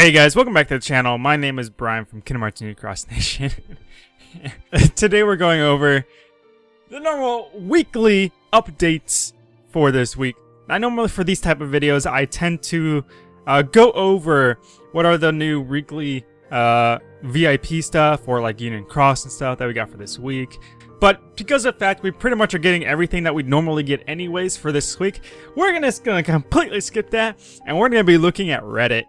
Hey guys, welcome back to the channel. My name is Brian from Kingdom Hearts New Cross Nation. Today we're going over the normal weekly updates for this week. I normally for these type of videos I tend to uh, go over what are the new weekly uh, VIP stuff or like Union Cross and stuff that we got for this week. But because of the fact we pretty much are getting everything that we'd normally get anyways for this week, we're gonna, gonna completely skip that, and we're gonna be looking at Reddit.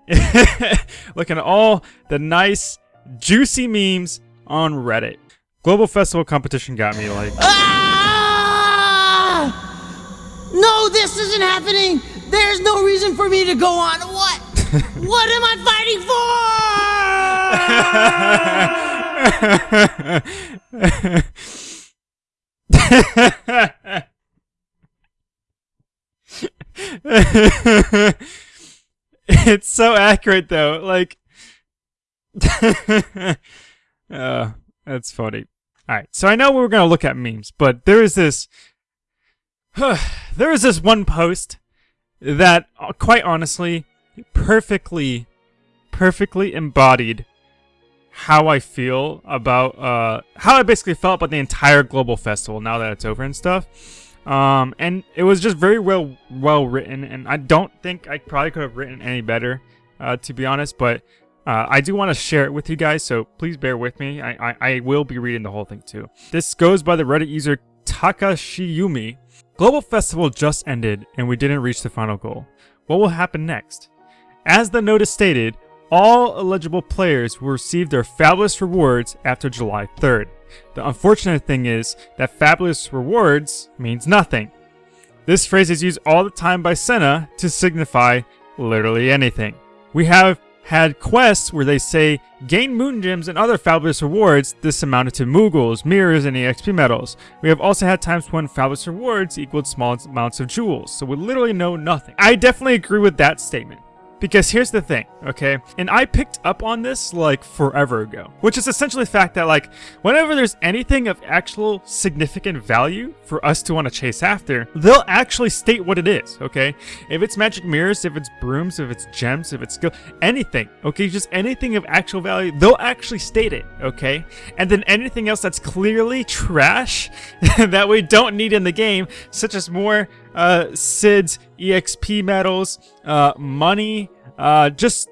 looking at all the nice, juicy memes on Reddit. Global Festival competition got me like... Ah! No, this isn't happening! There's no reason for me to go on. What? what am I fighting for? it's so accurate though. Like, uh, that's funny. All right, so I know we are gonna look at memes, but there is this, there is this one post that, uh, quite honestly, perfectly, perfectly embodied how I feel about uh, how I basically felt about the entire global festival now that it's over and stuff. Um, and it was just very well well written, and I don't think I probably could have written any better, uh, to be honest. But uh, I do want to share it with you guys, so please bear with me. I, I, I will be reading the whole thing too. This goes by the Reddit user Takashiyumi. Global Festival just ended, and we didn't reach the final goal. What will happen next? As the notice stated, all eligible players will receive their fabulous rewards after July 3rd. The unfortunate thing is that fabulous rewards means nothing. This phrase is used all the time by SENA to signify literally anything. We have had quests where they say, gain moon gems and other fabulous rewards, this amounted to Moogles, mirrors, and EXP medals. We have also had times when fabulous rewards equaled small amounts of jewels, so we literally know nothing. I definitely agree with that statement. Because here's the thing, okay? And I picked up on this like forever ago, which is essentially the fact that like whenever there's anything of actual significant value for us to want to chase after, they'll actually state what it is, okay? If it's magic mirrors, if it's brooms, if it's gems, if it's skill, anything, okay? Just anything of actual value, they'll actually state it, okay? And then anything else that's clearly trash that we don't need in the game, such as more uh, Cid's EXP medals, uh, money, uh, just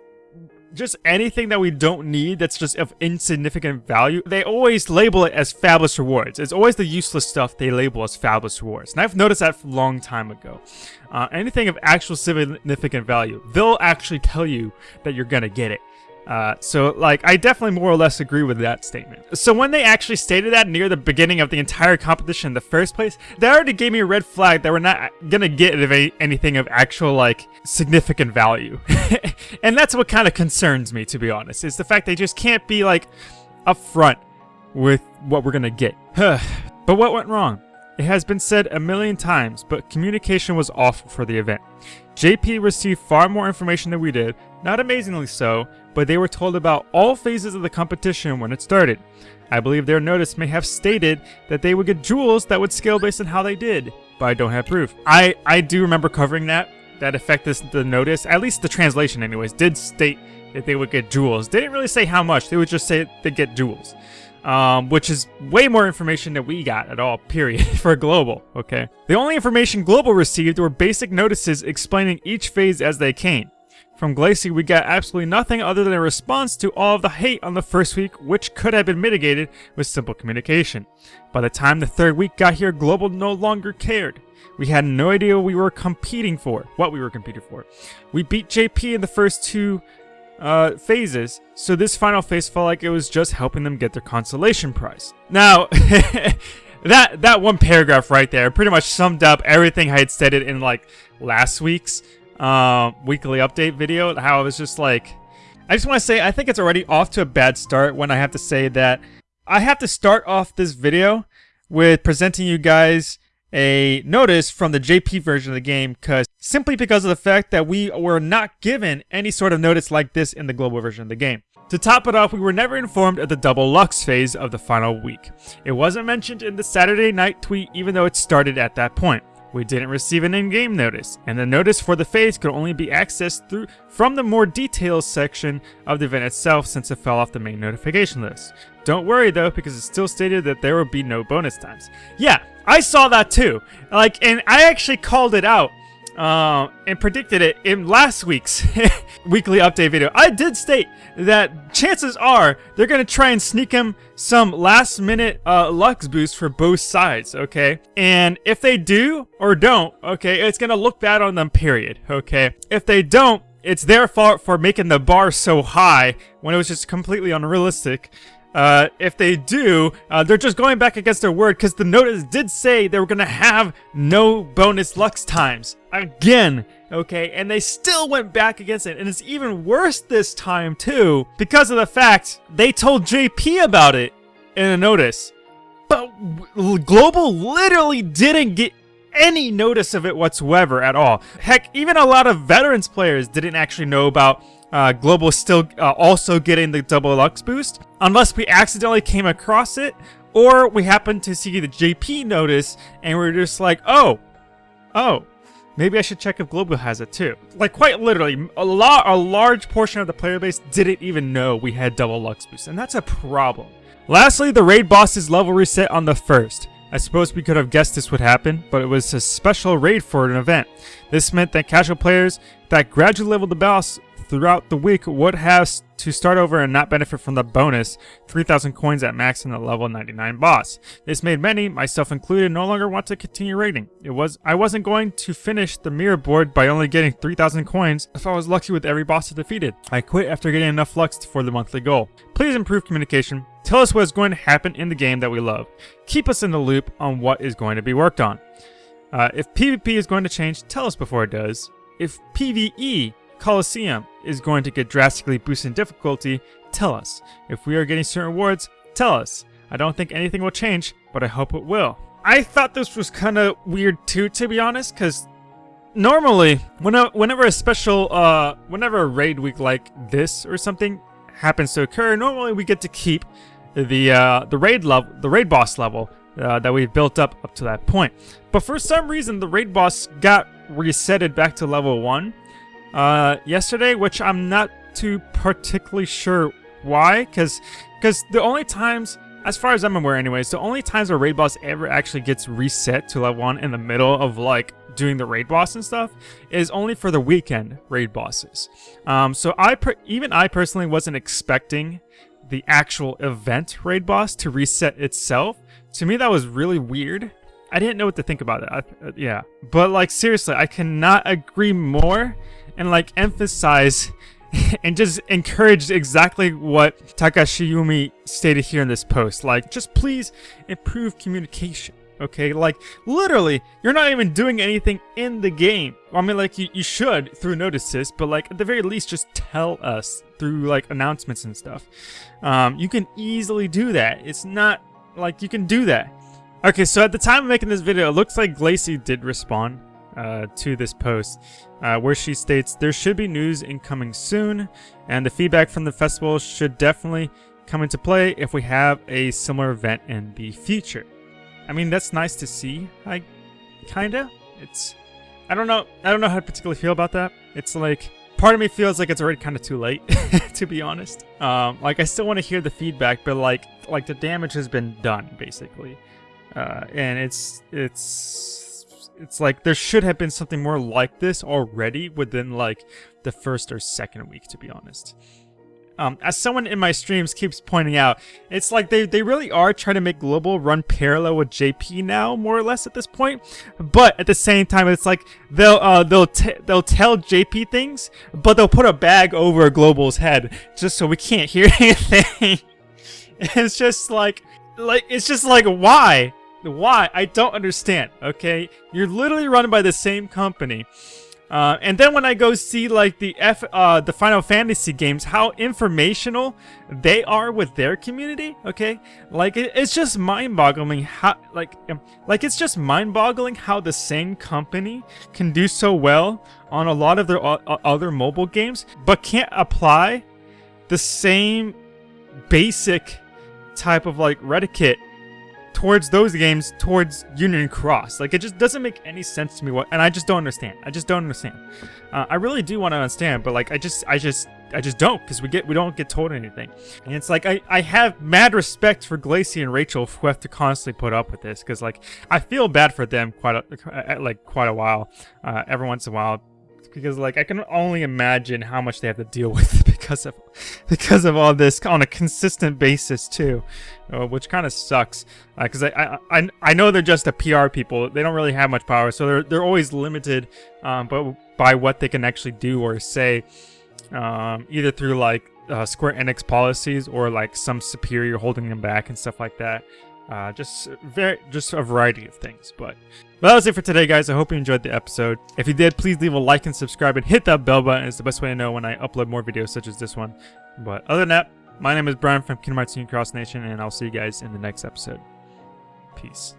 just anything that we don't need that's just of insignificant value, they always label it as fabulous rewards. It's always the useless stuff they label as fabulous rewards. And I've noticed that a long time ago. Uh, anything of actual significant value, they'll actually tell you that you're gonna get it. Uh, so, like, I definitely more or less agree with that statement. So when they actually stated that near the beginning of the entire competition in the first place, they already gave me a red flag that we're not gonna get anything of actual, like, significant value. and that's what kind of concerns me, to be honest, is the fact they just can't be, like, upfront with what we're gonna get. but what went wrong? It has been said a million times, but communication was awful for the event. JP received far more information than we did, not amazingly so, but they were told about all phases of the competition when it started. I believe their notice may have stated that they would get jewels that would scale based on how they did, but I don't have proof. I, I do remember covering that, that effect this the notice, at least the translation anyways, did state that they would get jewels. They didn't really say how much, they would just say they get jewels. Um, which is way more information than we got at all, period, for Global, okay? The only information Global received were basic notices explaining each phase as they came. From Glacy, we got absolutely nothing other than a response to all of the hate on the first week, which could have been mitigated with simple communication. By the time the third week got here, Global no longer cared. We had no idea we were competing for, what we were competing for. We beat JP in the first two uh, phases, so this final phase felt like it was just helping them get their consolation prize. Now, that that one paragraph right there pretty much summed up everything I had stated in like last week's uh, weekly update video, how I was just like, I just want to say, I think it's already off to a bad start when I have to say that I have to start off this video with presenting you guys a notice from the JP version of the game because simply because of the fact that we were not given any sort of notice like this in the global version of the game. To top it off, we were never informed of the double Lux phase of the final week. It wasn't mentioned in the Saturday night tweet even though it started at that point. we didn't receive an in-game notice, and the notice for the phase could only be accessed through from the more details section of the event itself since it fell off the main notification list. Don't worry though, because it still stated that there would be no bonus times. Yeah, I saw that too. Like, and I actually called it out uh, and predicted it in last week's weekly update video. I did state that chances are they're going to try and sneak him some last minute uh, Lux boost for both sides, okay? And if they do or don't, okay, it's going to look bad on them, period, okay? If they don't, it's their fault for making the bar so high when it was just completely unrealistic. Uh, if they do, uh, they're just going back against their word because the notice did say they were going to have no bonus Lux times. Again, okay? And they still went back against it. And it's even worse this time, too, because of the fact they told JP about it in a notice. But Global literally didn't get any notice of it whatsoever at all. Heck, even a lot of veterans players didn't actually know about uh, Global still uh, also getting the double Lux boost, unless we accidentally came across it, or we happened to see the JP notice and we're just like, oh, oh, maybe I should check if Global has it too. Like quite literally, a lot, a large portion of the player base didn't even know we had double Lux boost, and that's a problem. Lastly, the raid boss's level reset on the first. I suppose we could have guessed this would happen, but it was a special raid for an event. This meant that casual players that gradually leveled the boss throughout the week would have to start over and not benefit from the bonus 3000 coins at max in the level 99 boss. This made many, myself included, no longer want to continue raiding. It was I wasn't going to finish the mirror board by only getting 3000 coins if I was lucky with every boss defeated. I quit after getting enough Lux for the monthly goal. Please improve communication. Tell us what is going to happen in the game that we love. Keep us in the loop on what is going to be worked on. Uh, if PvP is going to change, tell us before it does. If PvE Colosseum is going to get drastically boosted in difficulty, tell us. If we are getting certain rewards, tell us. I don't think anything will change, but I hope it will. I thought this was kind of weird too, to be honest, because normally, whenever a special, uh, whenever a raid week like this or something happens to occur, normally we get to keep the uh, the raid level, the raid boss level uh, that we've built up up to that point. But for some reason, the raid boss got resetted back to level one, uh, yesterday, which I'm not too particularly sure why, because because the only times, as far as I'm aware anyways, the only times a raid boss ever actually gets reset to level 1 in the middle of like doing the raid boss and stuff is only for the weekend raid bosses. Um, so I even I personally wasn't expecting the actual event raid boss to reset itself. To me, that was really weird. I didn't know what to think about it. I, uh, yeah. But like seriously, I cannot agree more and like emphasize and just encourage exactly what Takashiyumi stated here in this post. Like, just please improve communication. Okay, like literally, you're not even doing anything in the game. I mean, like you, you should through notices, but like at the very least, just tell us through like announcements and stuff. Um, you can easily do that. It's not like you can do that. Okay, so at the time of making this video, it looks like Glacy did respond uh, to this post, uh, where she states, There should be news incoming soon, and the feedback from the festival should definitely come into play if we have a similar event in the future. I mean, that's nice to see, I kinda. It's, I don't know, I don't know how to particularly feel about that. It's like, part of me feels like it's already kind of too late, to be honest. Um, like, I still want to hear the feedback, but like, like the damage has been done, basically. Uh, and it's, it's, it's like there should have been something more like this already within like the first or second week, to be honest. Um, as someone in my streams keeps pointing out, it's like they, they really are trying to make Global run parallel with JP now, more or less at this point. But at the same time, it's like they'll uh, they'll they'll tell JP things, but they'll put a bag over Global's head just so we can't hear anything. it's just like like it's just like why why? I don't understand, okay? You're literally run by the same company. Uh, and then when I go see like the F, uh, the Final Fantasy games, how informational they are with their community, okay? Like it, it's just mind-boggling how, like, um, like it's just mind-boggling how the same company can do so well on a lot of their other mobile games, but can't apply the same basic type of like Reddit towards those games towards Union Cross. Like it just doesn't make any sense to me. What and I just don't understand. I just don't understand. Uh, I really do want to understand, but like I just I just I just don't because we get we don't get told anything. And it's like I I have mad respect for Glacy and Rachel who have to constantly put up with this because like I feel bad for them quite a, like quite a while. Uh, every once in a while because like I can only imagine how much they have to deal with because of because of all this on a consistent basis too, uh, which kind of sucks. Because uh, I, I I know they're just a PR people; they don't really have much power, so they're they're always limited, um, but by what they can actually do or say, um, either through like uh, Square Enix policies or like some superior holding them back and stuff like that. Uh, just very, just a variety of things. But well, that was it for today, guys. I hope you enjoyed the episode. If you did, please leave a like and subscribe and hit that bell button. It's the best way to know when I upload more videos such as this one. But other than that, my name is Brian from Kingdom Hearts Cross Nation, and I'll see you guys in the next episode. Peace.